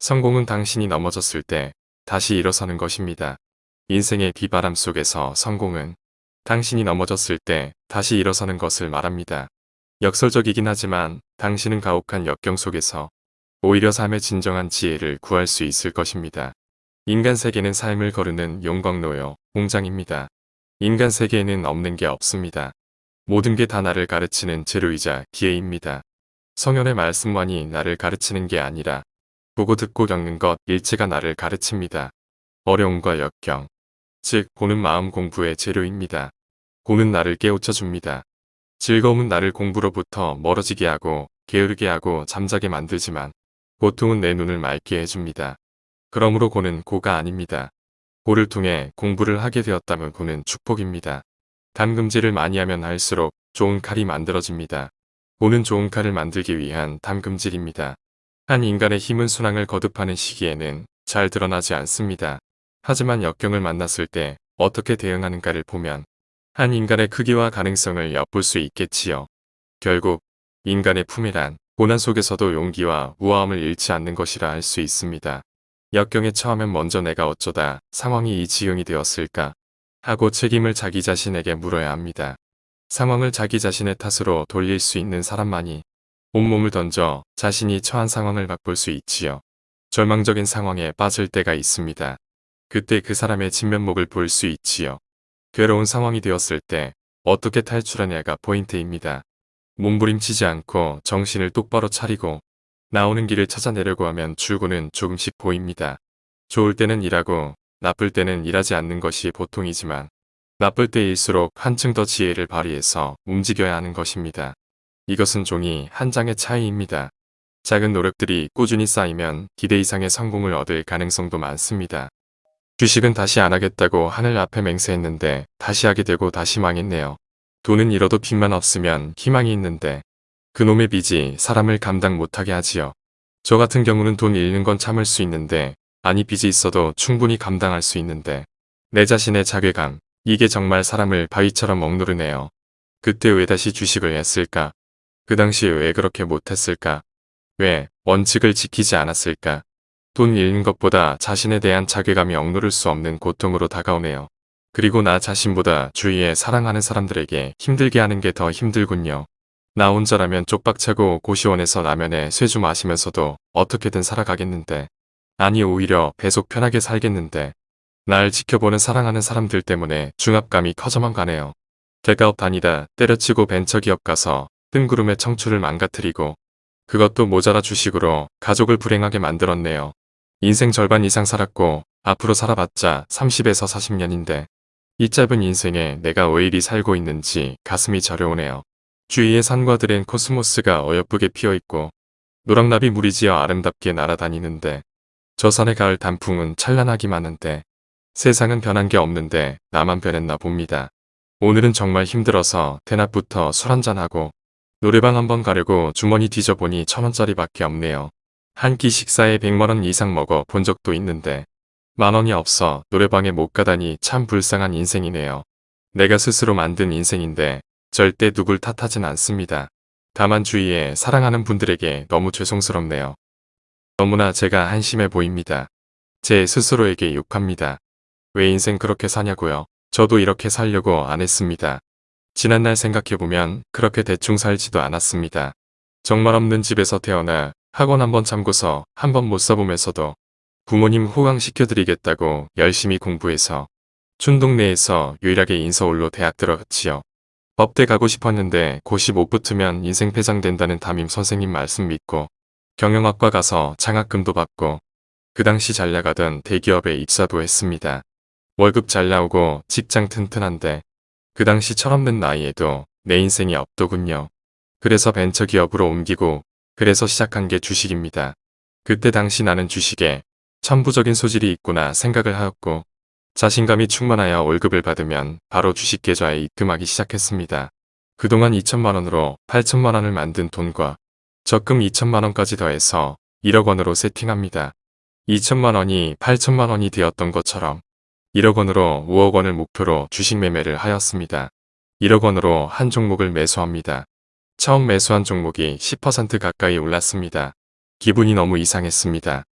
성공은 당신이 넘어졌을 때 다시 일어서는 것입니다. 인생의 비바람 속에서 성공은 당신이 넘어졌을 때 다시 일어서는 것을 말합니다. 역설적이긴 하지만 당신은 가혹한 역경 속에서 오히려 삶의 진정한 지혜를 구할 수 있을 것입니다. 인간 세계는 삶을 거르는 용광로요, 공장입니다. 인간 세계에는 없는 게 없습니다. 모든 게 다 나를 가르치는 재료이자 기회입니다. 성현의 말씀만이 나를 가르치는 게 아니라 보고 듣고 겪는 것 일체가 나를 가르칩니다. 어려움과 역경, 즉 보는 마음 공부의 재료입니다. 보는 나를 깨우쳐 줍니다. 즐거움은 나를 공부로부터 멀어지게 하고 게으르게 하고 잠자게 만들지만 고통은 내 눈을 맑게 해줍니다. 그러므로 고는 고가 아닙니다. 고를 통해 공부를 하게 되었다면 고는 축복입니다. 담금질을 많이 하면 할수록 좋은 칼이 만들어집니다. 고는 좋은 칼을 만들기 위한 담금질입니다. 한 인간의 힘은 순항을 거듭하는 시기에는 잘 드러나지 않습니다. 하지만 역경을 만났을 때 어떻게 대응하는가를 보면 한 인간의 크기와 가능성을 엿볼 수 있겠지요. 결국 인간의 품이란 고난 속에서도 용기와 우아함을 잃지 않는 것이라 할 수 있습니다. 역경에 처하면 먼저 내가 어쩌다 상황이 이 지경이 되었을까 하고 책임을 자기 자신에게 물어야 합니다. 상황을 자기 자신의 탓으로 돌릴 수 있는 사람만이 온몸을 던져 자신이 처한 상황을 바꿀 수 있지요. 절망적인 상황에 빠질 때가 있습니다. 그때 그 사람의 진면목을 볼 수 있지요. 괴로운 상황이 되었을 때 어떻게 탈출하냐가 포인트입니다. 몸부림치지 않고 정신을 똑바로 차리고 나오는 길을 찾아내려고 하면 출구는 조금씩 보입니다. 좋을 때는 일하고 나쁠 때는 일하지 않는 것이 보통이지만 나쁠 때일수록 한층 더 지혜를 발휘해서 움직여야 하는 것입니다. 이것은 종이 한 장의 차이입니다. 작은 노력들이 꾸준히 쌓이면 기대 이상의 성공을 얻을 가능성도 많습니다. 주식은 다시 안 하겠다고 하늘 앞에 맹세했는데 다시 하게 되고 다시 망했네요. 돈은 잃어도 빚만 없으면 희망이 있는데 그놈의 빚이 사람을 감당 못하게 하지요. 저 같은 경우는 돈 잃는 건 참을 수 있는데 아니 빚이 있어도 충분히 감당할 수 있는데 내 자신의 자괴감 이게 정말 사람을 바위처럼 억누르네요. 그때 왜 다시 주식을 했을까? 그 당시 왜 그렇게 못했을까? 왜 원칙을 지키지 않았을까? 돈 잃는 것보다 자신에 대한 자괴감이 억누를 수 없는 고통으로 다가오네요. 그리고 나 자신보다 주위에 사랑하는 사람들에게 힘들게 하는 게 더 힘들군요. 나 혼자라면 쪽박차고 고시원에서 라면에 쇠주 마시면서도 어떻게든 살아가겠는데 아니 오히려 배속 편하게 살겠는데 날 지켜보는 사랑하는 사람들 때문에 중압감이 커져만 가네요. 대가업 다니다 때려치고 벤처기업 가서 뜬구름의 청춘을 망가뜨리고 그것도 모자라 주식으로 가족을 불행하게 만들었네요. 인생 절반 이상 살았고 앞으로 살아봤자 30에서 40년인데 이 짧은 인생에 내가 왜 이리 살고 있는지 가슴이 저려오네요. 주위의 산과들엔 코스모스가 어여쁘게 피어있고 노랑나비 무리지어 아름답게 날아다니는데 저 산의 가을 단풍은 찬란하기만 한데 세상은 변한 게 없는데 나만 변했나 봅니다. 오늘은 정말 힘들어서 대낮부터 술 한잔하고 노래방 한번 가려고 주머니 뒤져보니 천원짜리 밖에 없네요. 한 끼 식사에 100만원 이상 먹어 본 적도 있는데 만원이 없어 노래방에 못 가다니 참 불쌍한 인생이네요. 내가 스스로 만든 인생인데 절대 누굴 탓하진 않습니다. 다만 주위에 사랑하는 분들에게 너무 죄송스럽네요. 너무나 제가 한심해 보입니다. 제 스스로에게 욕합니다. 왜 인생 그렇게 사냐고요. 저도 이렇게 살려고 안 했습니다. 지난날 생각해보면 그렇게 대충 살지도 않았습니다. 정말 없는 집에서 태어나 학원 한번 참고서 한번 못 써보면서도 부모님 호강시켜드리겠다고 열심히 공부해서 춘동네에서 유일하게 인서울로 대학 들어갔지요. 법대 가고 싶었는데 고시 못 붙으면 인생 패장된다는 담임 선생님 말씀 믿고 경영학과 가서 장학금도 받고 그 당시 잘 나가던 대기업에 입사도 했습니다. 월급 잘 나오고 직장 튼튼한데 그 당시 철없는 나이에도 내 인생이 없더군요. 그래서 벤처기업으로 옮기고 그래서 시작한 게 주식입니다. 그때 당시 나는 주식에 천부적인 소질이 있구나 생각을 하였고 자신감이 충만하여 월급을 받으면 바로 주식 계좌에 입금하기 시작했습니다. 그동안 2천만원으로 8천만원을 만든 돈과 적금 2천만원까지 더해서 1억원으로 세팅합니다. 2천만원이 8천만원이 되었던 것처럼 1억 원으로 5억 원을 목표로 주식 매매를 하였습니다. 1억 원으로 한 종목을 매수합니다. 처음 매수한 종목이 10% 가까이 올랐습니다. 기분이 너무 이상했습니다.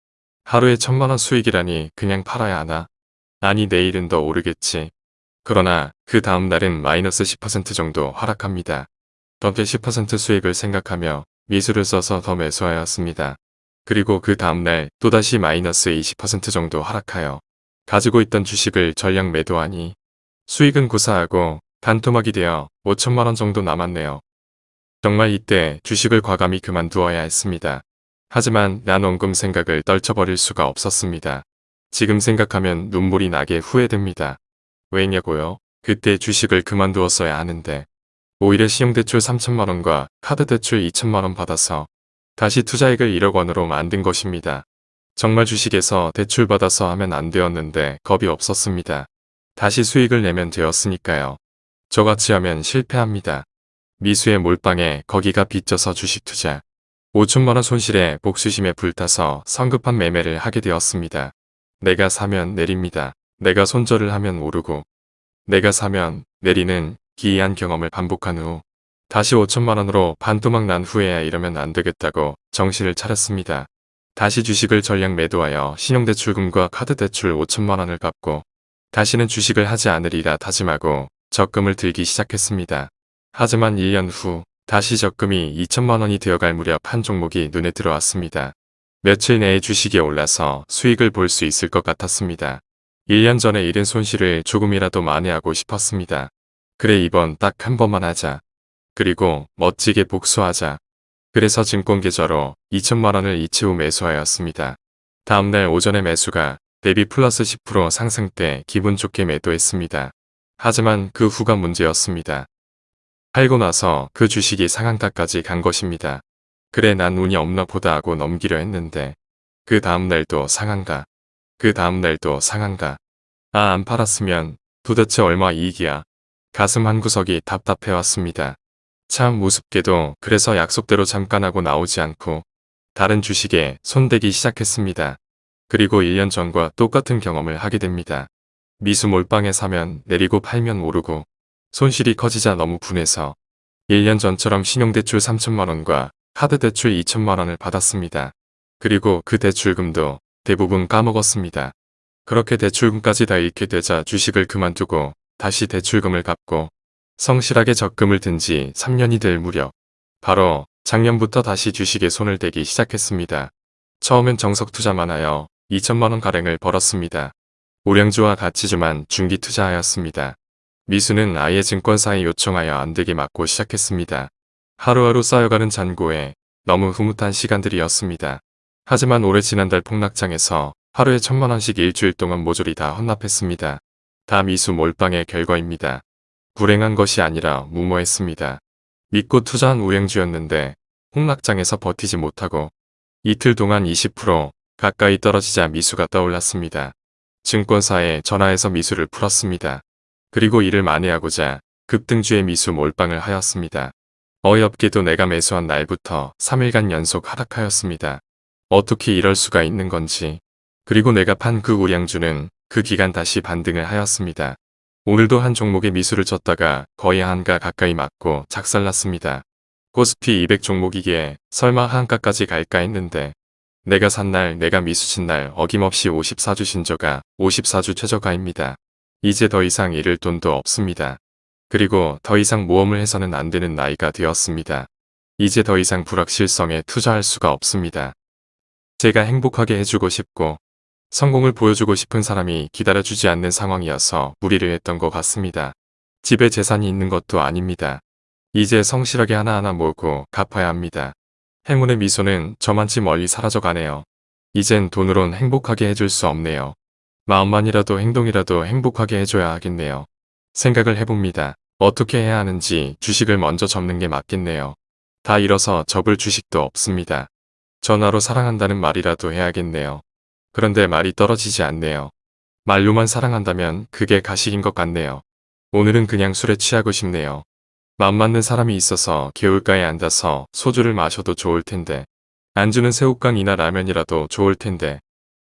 하루에 천만원 수익이라니 그냥 팔아야 하나? 아니 내일은 더 오르겠지. 그러나 그 다음 날은 마이너스 10% 정도 하락합니다. 덕에 10% 수익을 생각하며 미수를 써서 더 매수하였습니다. 그리고 그 다음날 또다시 마이너스 20% 정도 하락하여 가지고 있던 주식을 전량 매도하니 수익은 구사하고 단토막이 되어 5천만원 정도 남았네요. 정말 이때 주식을 과감히 그만두어야 했습니다. 하지만 난 원금 생각을 떨쳐버릴 수가 없었습니다. 지금 생각하면 눈물이 나게 후회됩니다. 왜냐고요? 그때 주식을 그만두었어야 하는데 오히려 신용대출 3천만원과 카드대출 2천만원 받아서 다시 투자액을 1억 원으로 만든 것입니다. 정말 주식에서 대출받아서 하면 안 되었는데 겁이 없었습니다. 다시 수익을 내면 되었으니까요. 저같이 하면 실패합니다. 미수의 몰빵에 거기가 빚져서 주식 투자. 5천만원 손실에 복수심에 불타서 성급한 매매를 하게 되었습니다. 내가 사면 내립니다. 내가 손절을 하면 오르고 내가 사면 내리는 기이한 경험을 반복한 후 다시 5천만원으로 반토막 난 후에야 이러면 안 되겠다고 정신을 차렸습니다. 다시 주식을 전량 매도하여 신용대출금과 카드대출 5천만원을 갚고 다시는 주식을 하지 않으리라 다짐하고 적금을 들기 시작했습니다. 하지만 1년 후 다시 적금이 2천만원이 되어갈 무렵 한 종목이 눈에 들어왔습니다. 며칠 내에 주식이 올라서 수익을 볼 수 있을 것 같았습니다. 1년 전에 잃은 손실을 조금이라도 만회하고 싶었습니다. 그래 이번 딱 한 번만 하자. 그리고 멋지게 복수하자. 그래서 증권계좌로 2천만원을 이체 후 매수하였습니다. 다음날 오전에 매수가 대비 플러스 10% 상승 때 기분 좋게 매도했습니다. 하지만 그 후가 문제였습니다. 팔고 나서 그 주식이 상한가까지 간 것입니다. 그래 난 운이 없나 보다 하고 넘기려 했는데 그 다음날도 상한가. 그 다음날도 상한가. 아 안 팔았으면 도대체 얼마 이익이야. 가슴 한구석이 답답해왔습니다. 참 우습게도 그래서 약속대로 잠깐 하고 나오지 않고 다른 주식에 손대기 시작했습니다. 그리고 1년 전과 똑같은 경험을 하게 됩니다. 미수 몰빵에 사면 내리고 팔면 오르고 손실이 커지자 너무 분해서 1년 전처럼 신용대출 3천만원과 카드대출 2천만원을 받았습니다. 그리고 그 대출금도 대부분 까먹었습니다. 그렇게 대출금까지 다 잃게 되자 주식을 그만두고 다시 대출금을 갚고 성실하게 적금을 든 지 3년이 될 무렵 바로 작년부터 다시 주식에 손을 대기 시작했습니다. 처음엔 정석 투자만 하여 2천만원 가량을 벌었습니다. 우량주와 가치주만 중기 투자하였습니다. 미수는 아예 증권사에 요청하여 안되게 막고 시작했습니다. 하루하루 쌓여가는 잔고에 너무 흐뭇한 시간들이었습니다. 하지만 올해 지난달 폭락장에서 하루에 천만원씩 일주일 동안 모조리 다 헌납했습니다. 다 미수 몰빵의 결과입니다. 불행한 것이 아니라 무모했습니다. 믿고 투자한 우량주였는데 폭락장에서 버티지 못하고 이틀 동안 20% 가까이 떨어지자 미수가 떠올랐습니다. 증권사에 전화해서 미수를 풀었습니다. 그리고 이를 만회하고자 급등주의 미수 몰빵을 하였습니다. 어이없게도 내가 매수한 날부터 3일간 연속 하락하였습니다. 어떻게 이럴 수가 있는 건지 그리고 내가 판 그 우량주는 그 기간 다시 반등을 하였습니다. 오늘도 한 종목의 미수를 쳤다가 거의 한가 가까이 맞고 작살났습니다. 코스피 200 종목이기에 설마 한가까지 갈까 했는데 내가 산 날 내가 미수친 날 어김없이 54주 신저가 54주 최저가입니다. 이제 더 이상 잃을 돈도 없습니다. 그리고 더 이상 모험을 해서는 안 되는 나이가 되었습니다. 이제 더 이상 불확실성에 투자할 수가 없습니다. 제가 행복하게 해주고 싶고 성공을 보여주고 싶은 사람이 기다려주지 않는 상황이어서 무리를 했던 것 같습니다. 집에 재산이 있는 것도 아닙니다. 이제 성실하게 하나하나 모으고 갚아야 합니다. 행운의 미소는 저만치 멀리 사라져 가네요. 이젠 돈으론 행복하게 해줄 수 없네요. 마음만이라도 행동이라도 행복하게 해줘야 하겠네요. 생각을 해봅니다. 어떻게 해야 하는지 주식을 먼저 접는 게 맞겠네요. 다 잃어서 접을 주식도 없습니다. 전화로 사랑한다는 말이라도 해야겠네요. 그런데 말이 떨어지지 않네요. 말로만 사랑한다면 그게 가식인 것 같네요. 오늘은 그냥 술에 취하고 싶네요. 맘 맞는 사람이 있어서 개울가에 앉아서 소주를 마셔도 좋을 텐데 안주는 새우깡이나 라면이라도 좋을 텐데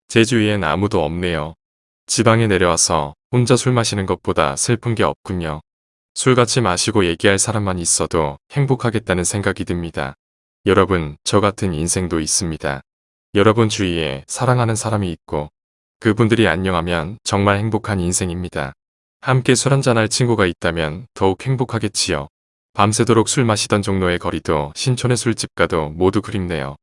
제 주위엔 아무도 없네요. 지방에 내려와서 혼자 술 마시는 것보다 슬픈 게 없군요. 술 같이 마시고 얘기할 사람만 있어도 행복하겠다는 생각이 듭니다. 여러분 저 같은 인생도 있습니다. 여러분 주위에 사랑하는 사람이 있고 그분들이 안녕하면 정말 행복한 인생입니다. 함께 술 한잔할 친구가 있다면 더욱 행복하겠지요. 밤새도록 술 마시던 종로의 거리도 신촌의 술집 가도 모두 그립네요.